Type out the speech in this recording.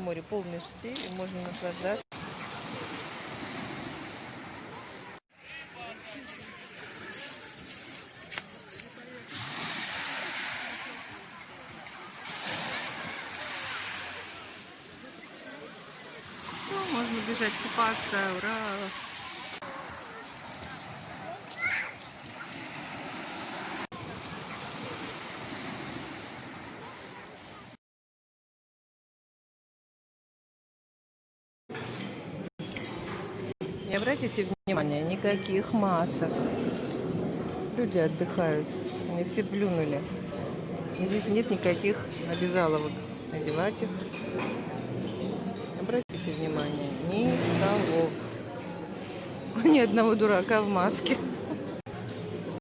море полмесяца, и можно наслаждаться. Можно бежать купаться, ура! И обратите внимание, никаких масок. Люди отдыхают, они все плюнули. И здесь нет никаких обязаловок надевать их. Обратите внимание, никого. Ни одного дурака в маске.